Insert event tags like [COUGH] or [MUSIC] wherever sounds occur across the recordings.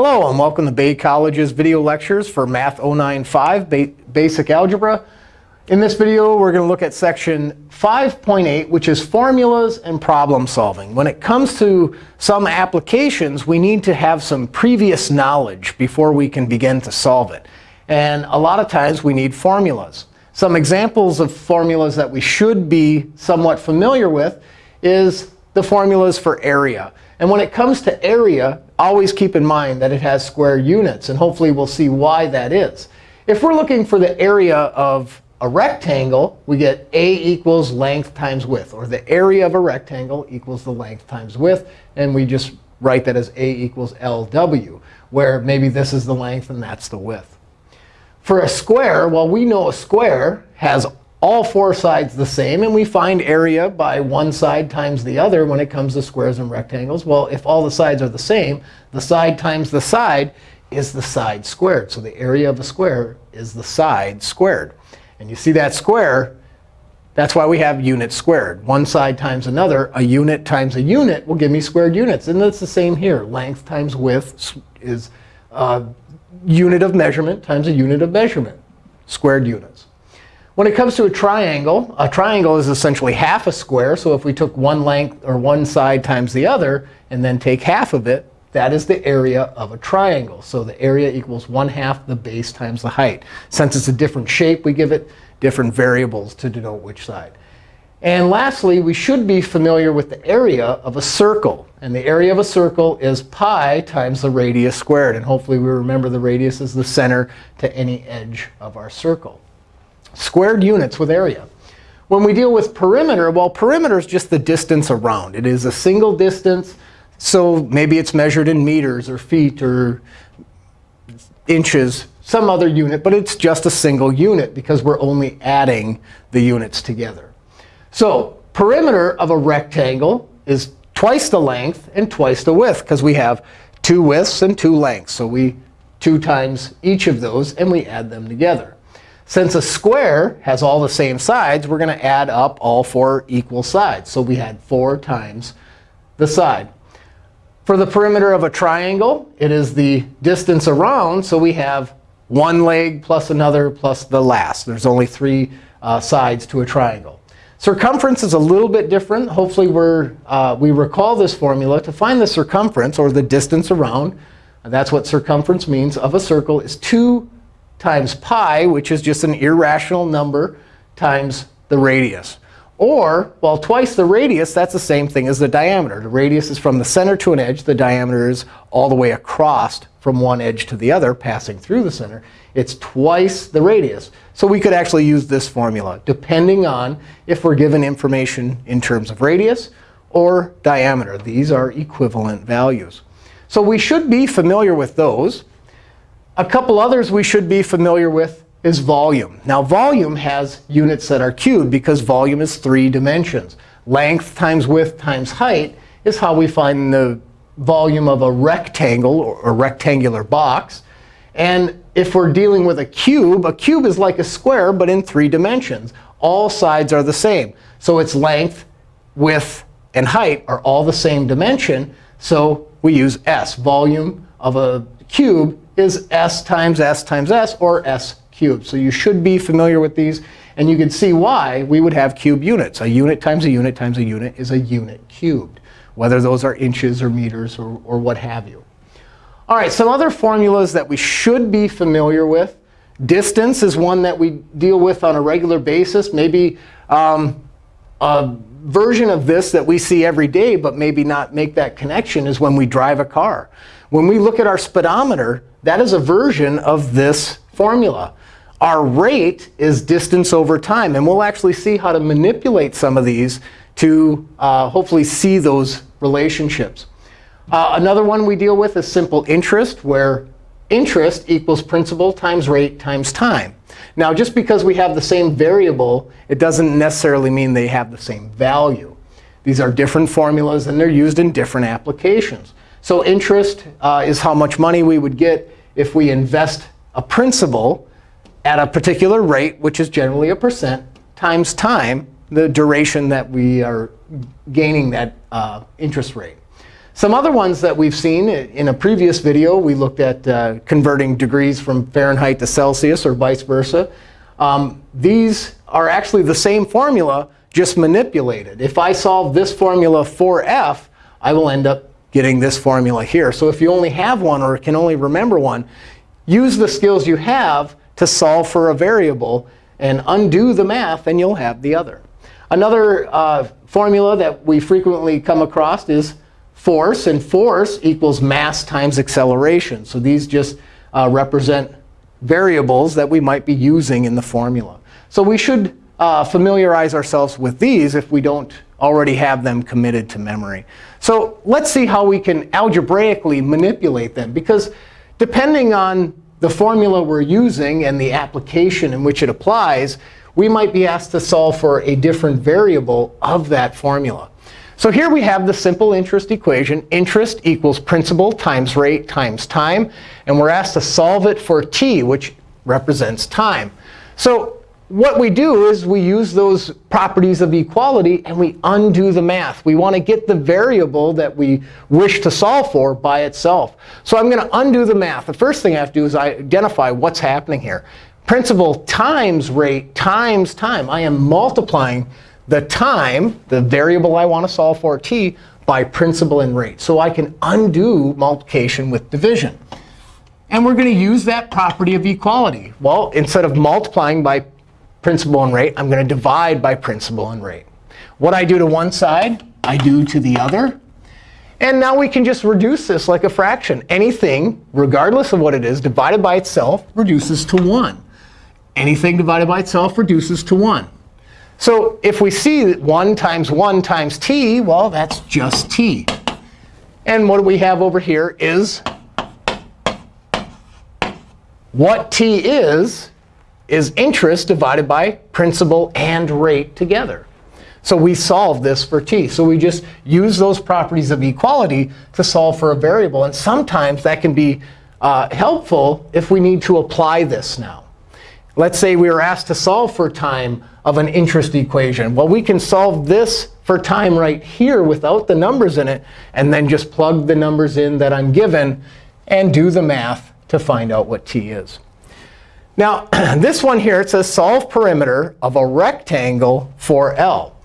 Hello, and welcome to Bay College's video lectures for Math 095 ba Basic Algebra. In this video, we're going to look at section 5.8, which is formulas and problem solving. When it comes to some applications, we need to have some previous knowledge before we can begin to solve it. And a lot of times, we need formulas. Some examples of formulas that we should be somewhat familiar with is the formulas for area. And when it comes to area, always keep in mind that it has square units. And hopefully, we'll see why that is. If we're looking for the area of a rectangle, we get a equals length times width. Or the area of a rectangle equals the length times width. And we just write that as a equals LW, where maybe this is the length and that's the width. For a square, well, we know a square has all four sides the same. And we find area by one side times the other when it comes to squares and rectangles. Well, if all the sides are the same, the side times the side is the side squared. So the area of a square is the side squared. And you see that square, that's why we have units squared. One side times another, a unit times a unit will give me squared units. And it's the same here. Length times width is a unit of measurement times a unit of measurement, squared units. When it comes to a triangle, a triangle is essentially half a square. So if we took one length or one side times the other and then take half of it, that is the area of a triangle. So the area equals 1 half the base times the height. Since it's a different shape, we give it different variables to denote which side. And lastly, we should be familiar with the area of a circle. And the area of a circle is pi times the radius squared. And hopefully, we remember the radius is the center to any edge of our circle squared units with area. When we deal with perimeter, well, perimeter is just the distance around. It is a single distance. So maybe it's measured in meters or feet or inches, some other unit. But it's just a single unit because we're only adding the units together. So perimeter of a rectangle is twice the length and twice the width because we have two widths and two lengths. So we 2 times each of those, and we add them together. Since a square has all the same sides, we're going to add up all four equal sides. So we had 4 times the side. For the perimeter of a triangle, it is the distance around. So we have one leg plus another plus the last. There's only three uh, sides to a triangle. Circumference is a little bit different. Hopefully, we're, uh, we recall this formula. To find the circumference, or the distance around, that's what circumference means, of a circle is 2 times pi, which is just an irrational number, times the radius. Or, well, twice the radius, that's the same thing as the diameter. The radius is from the center to an edge. The diameter is all the way across from one edge to the other, passing through the center. It's twice the radius. So we could actually use this formula, depending on if we're given information in terms of radius or diameter. These are equivalent values. So we should be familiar with those. A couple others we should be familiar with is volume. Now, volume has units that are cubed because volume is three dimensions. Length times width times height is how we find the volume of a rectangle or a rectangular box. And if we're dealing with a cube, a cube is like a square, but in three dimensions. All sides are the same. So its length, width, and height are all the same dimension. So we use s. Volume of a cube is s times s times s, or s cubed. So you should be familiar with these. And you can see why we would have cube units. A unit times a unit times a unit is a unit cubed, whether those are inches or meters or, or what have you. All right, some other formulas that we should be familiar with. Distance is one that we deal with on a regular basis. Maybe um, a version of this that we see every day, but maybe not make that connection, is when we drive a car. When we look at our speedometer, that is a version of this formula. Our rate is distance over time. And we'll actually see how to manipulate some of these to uh, hopefully see those relationships. Uh, another one we deal with is simple interest, where interest equals principal times rate times time. Now, just because we have the same variable, it doesn't necessarily mean they have the same value. These are different formulas, and they're used in different applications. So interest uh, is how much money we would get if we invest a principal at a particular rate, which is generally a percent, times time, the duration that we are gaining that uh, interest rate. Some other ones that we've seen in a previous video, we looked at uh, converting degrees from Fahrenheit to Celsius or vice versa. Um, these are actually the same formula, just manipulated. If I solve this formula for f, I will end up getting this formula here. So if you only have one or can only remember one, use the skills you have to solve for a variable and undo the math, and you'll have the other. Another uh, formula that we frequently come across is force. And force equals mass times acceleration. So these just uh, represent variables that we might be using in the formula. So we should uh, familiarize ourselves with these if we don't already have them committed to memory. So let's see how we can algebraically manipulate them. Because depending on the formula we're using and the application in which it applies, we might be asked to solve for a different variable of that formula. So here we have the simple interest equation. Interest equals principal times rate times time. And we're asked to solve it for t, which represents time. So what we do is we use those properties of equality, and we undo the math. We want to get the variable that we wish to solve for by itself. So I'm going to undo the math. The first thing I have to do is identify what's happening here. Principal times rate times time. I am multiplying the time, the variable I want to solve for, t, by principal and rate. So I can undo multiplication with division. And we're going to use that property of equality. Well, instead of multiplying by principal and rate, I'm going to divide by principal and rate. What I do to one side, I do to the other. And now we can just reduce this like a fraction. Anything, regardless of what it is, divided by itself reduces to 1. Anything divided by itself reduces to 1. So if we see 1 times 1 times t, well, that's just t. And what we have over here is what t is, is interest divided by principal and rate together. So we solve this for t. So we just use those properties of equality to solve for a variable. And sometimes that can be uh, helpful if we need to apply this now. Let's say we were asked to solve for time of an interest equation. Well, we can solve this for time right here without the numbers in it, and then just plug the numbers in that I'm given and do the math to find out what t is. Now, [CLEARS THROAT] this one here, it says solve perimeter of a rectangle for L.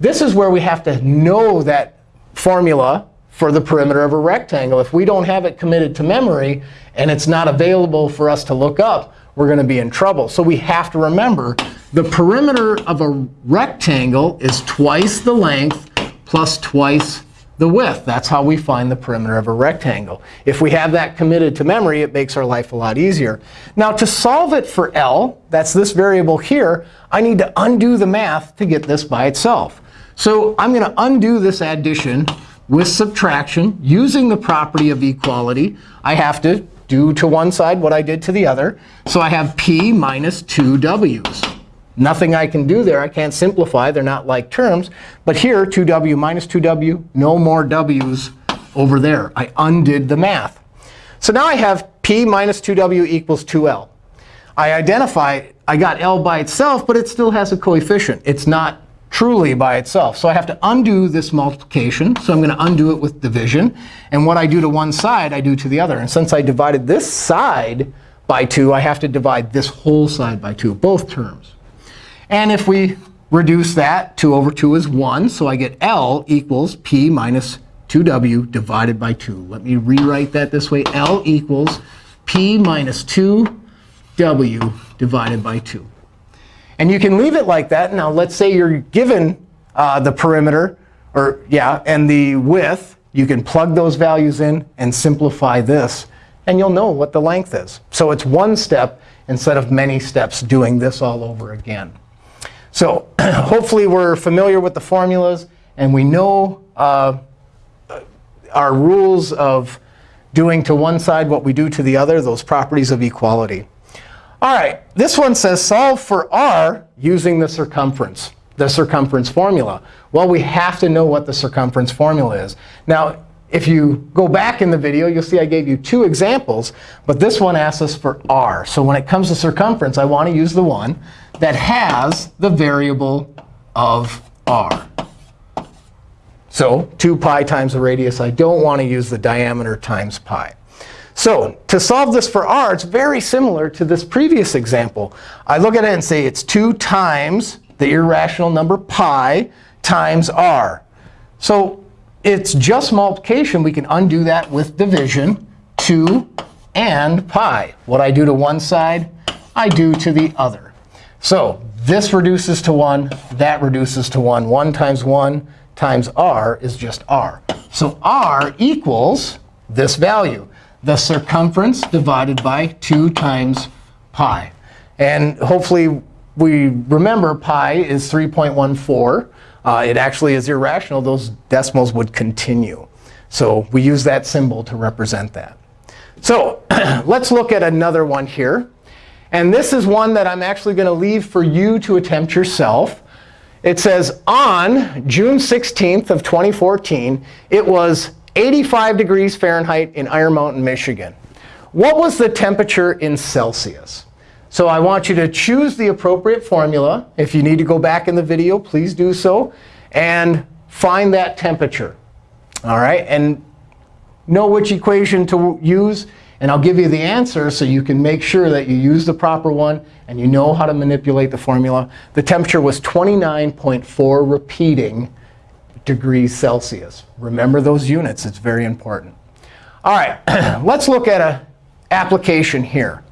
This is where we have to know that formula for the perimeter of a rectangle. If we don't have it committed to memory and it's not available for us to look up, we're going to be in trouble. So we have to remember the perimeter of a rectangle is twice the length plus twice the width. That's how we find the perimeter of a rectangle. If we have that committed to memory, it makes our life a lot easier. Now, to solve it for L, that's this variable here, I need to undo the math to get this by itself. So I'm going to undo this addition with subtraction using the property of equality. I have to do to one side what I did to the other. So I have p minus 2 w's. Nothing I can do there. I can't simplify. They're not like terms. But here, 2w minus 2w, no more w's over there. I undid the math. So now I have p minus 2w equals 2l. I identify, I got l by itself, but it still has a coefficient. It's not truly by itself. So I have to undo this multiplication. So I'm going to undo it with division. And what I do to one side, I do to the other. And since I divided this side by 2, I have to divide this whole side by 2, both terms. And if we reduce that, 2 over 2 is 1. So I get L equals P minus 2w divided by 2. Let me rewrite that this way. L equals P minus 2w divided by 2. And you can leave it like that. Now, let's say you're given uh, the perimeter, or yeah, and the width. You can plug those values in and simplify this. And you'll know what the length is. So it's one step instead of many steps doing this all over again. So [CLEARS THROAT] hopefully we're familiar with the formulas. And we know uh, our rules of doing to one side what we do to the other, those properties of equality. All right, this one says solve for r using the circumference, the circumference formula. Well, we have to know what the circumference formula is. Now, if you go back in the video, you'll see I gave you two examples. But this one asks us for r. So when it comes to circumference, I want to use the one that has the variable of r. So 2 pi times the radius. I don't want to use the diameter times pi. So to solve this for r, it's very similar to this previous example. I look at it and say it's 2 times the irrational number pi times r. So it's just multiplication. We can undo that with division. 2 and pi. What I do to one side, I do to the other. So this reduces to 1. That reduces to 1. 1 times 1 times r is just r. So r equals this value, the circumference divided by 2 times pi. And hopefully we remember pi is 3.14. Uh, it actually is irrational. Those decimals would continue. So we use that symbol to represent that. So [CLEARS THROAT] let's look at another one here. And this is one that I'm actually going to leave for you to attempt yourself. It says, on June 16th of 2014, it was 85 degrees Fahrenheit in Iron Mountain, Michigan. What was the temperature in Celsius? So I want you to choose the appropriate formula. If you need to go back in the video, please do so. And find that temperature. All right? And know which equation to use. And I'll give you the answer so you can make sure that you use the proper one and you know how to manipulate the formula. The temperature was 29.4 repeating degrees Celsius. Remember those units. It's very important. All right, [CLEARS THROAT] let's look at an application here.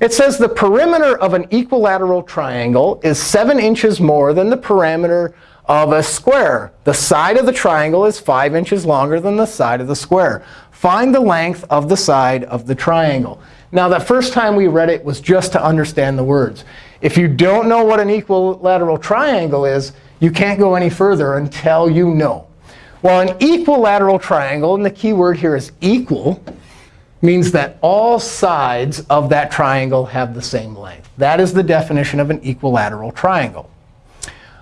It says the perimeter of an equilateral triangle is 7 inches more than the perimeter of a square. The side of the triangle is 5 inches longer than the side of the square. Find the length of the side of the triangle. Now, the first time we read it was just to understand the words. If you don't know what an equilateral triangle is, you can't go any further until you know. Well, an equilateral triangle, and the key word here is equal, means that all sides of that triangle have the same length. That is the definition of an equilateral triangle.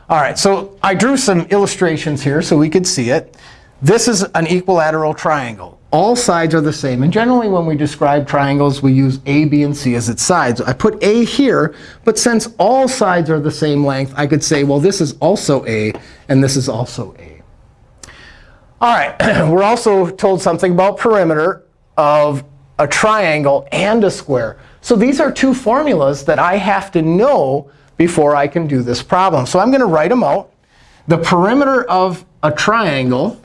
All right, so I drew some illustrations here so we could see it. This is an equilateral triangle. All sides are the same. And generally, when we describe triangles, we use A, B, and C as its sides. I put A here. But since all sides are the same length, I could say, well, this is also A, and this is also A. All right, [CLEARS THROAT] we're also told something about perimeter of a triangle and a square. So these are two formulas that I have to know before I can do this problem. So I'm going to write them out. The perimeter of a triangle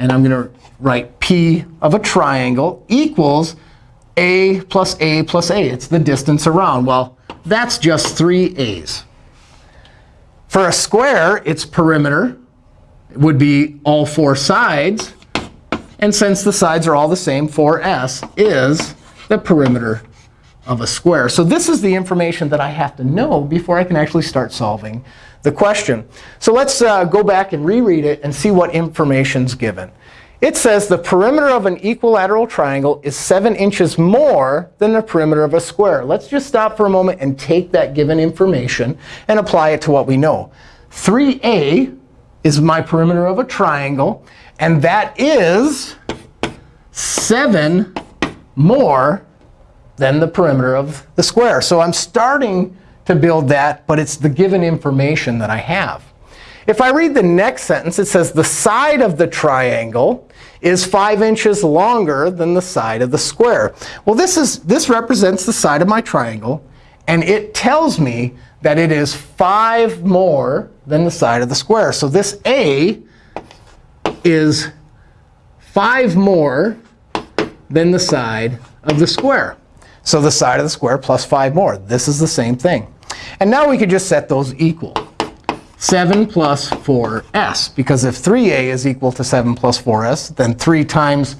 and I'm going to write P of a triangle equals A plus A plus A. It's the distance around. Well, that's just 3 A's. For a square, its perimeter would be all four sides. And since the sides are all the same, 4s is the perimeter of a square. So this is the information that I have to know before I can actually start solving the question. So let's uh, go back and reread it and see what information is given. It says the perimeter of an equilateral triangle is 7 inches more than the perimeter of a square. Let's just stop for a moment and take that given information and apply it to what we know. 3a is my perimeter of a triangle. And that is 7 more than the perimeter of the square. So I'm starting to build that, but it's the given information that I have. If I read the next sentence, it says the side of the triangle is 5 inches longer than the side of the square. Well, this, is, this represents the side of my triangle. And it tells me that it is 5 more than the side of the square. So this A is 5 more than the side of the square. So the side of the square plus 5 more. This is the same thing. And now we could just set those equal. 7 plus 4s. Because if 3a is equal to 7 plus 4s, then 3 times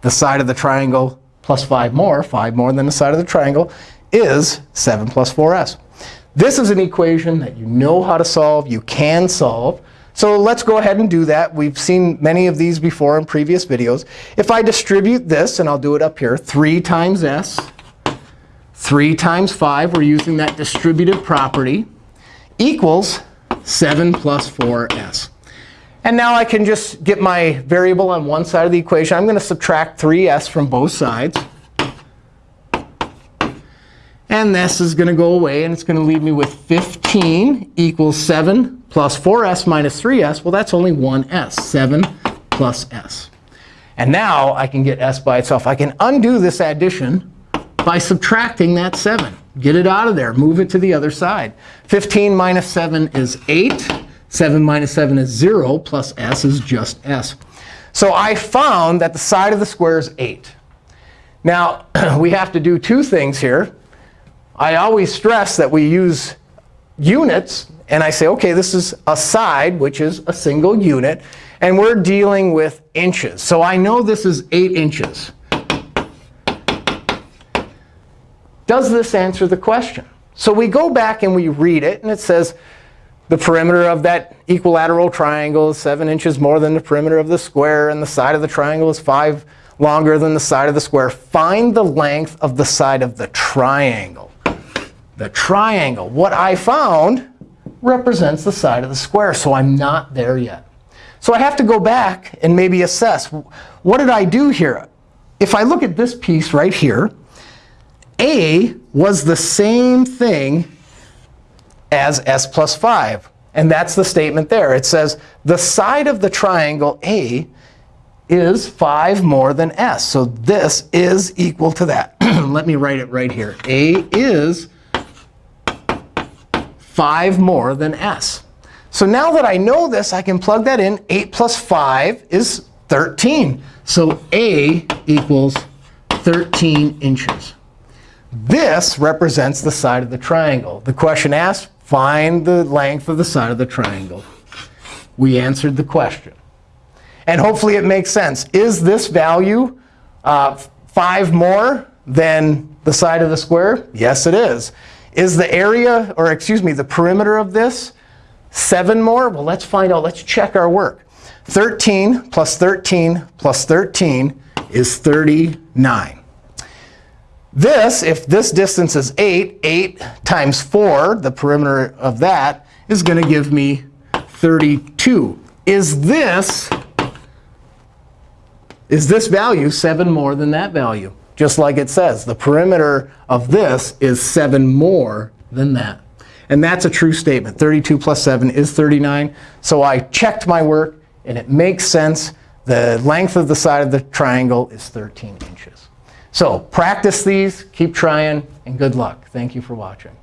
the side of the triangle plus 5 more, 5 more than the side of the triangle, is 7 plus 4s. This is an equation that you know how to solve. You can solve. So let's go ahead and do that. We've seen many of these before in previous videos. If I distribute this, and I'll do it up here, 3 times s, 3 times 5, we're using that distributive property, equals 7 plus 4s. And now I can just get my variable on one side of the equation. I'm going to subtract 3s from both sides. And this is going to go away. And it's going to leave me with 15 equals 7 plus 4s minus 3s, well, that's only 1s, 7 plus s. And now I can get s by itself. I can undo this addition by subtracting that 7. Get it out of there. Move it to the other side. 15 minus 7 is 8. 7 minus 7 is 0, plus s is just s. So I found that the side of the square is 8. Now, [CLEARS THROAT] we have to do two things here. I always stress that we use units. And I say, OK, this is a side, which is a single unit. And we're dealing with inches. So I know this is 8 inches. Does this answer the question? So we go back and we read it. And it says, the perimeter of that equilateral triangle is 7 inches more than the perimeter of the square. And the side of the triangle is 5 longer than the side of the square. Find the length of the side of the triangle. The triangle, what I found, represents the side of the square. So I'm not there yet. So I have to go back and maybe assess. What did I do here? If I look at this piece right here, A was the same thing as s plus 5. And that's the statement there. It says the side of the triangle A is 5 more than s. So this is equal to that. [CLEARS THROAT] Let me write it right here. A is 5 more than s. So now that I know this, I can plug that in. 8 plus 5 is 13. So A equals 13 inches. This represents the side of the triangle. The question asked, find the length of the side of the triangle. We answered the question. And hopefully it makes sense. Is this value uh, 5 more than the side of the square? Yes, it is. Is the area, or excuse me, the perimeter of this 7 more? Well, let's find out. Let's check our work. 13 plus 13 plus 13 is 39. This, if this distance is 8, 8 times 4, the perimeter of that, is going to give me 32. Is this, is this value 7 more than that value? Just like it says, the perimeter of this is 7 more than that. And that's a true statement. 32 plus 7 is 39. So I checked my work, and it makes sense. The length of the side of the triangle is 13 inches. So practice these, keep trying, and good luck. Thank you for watching.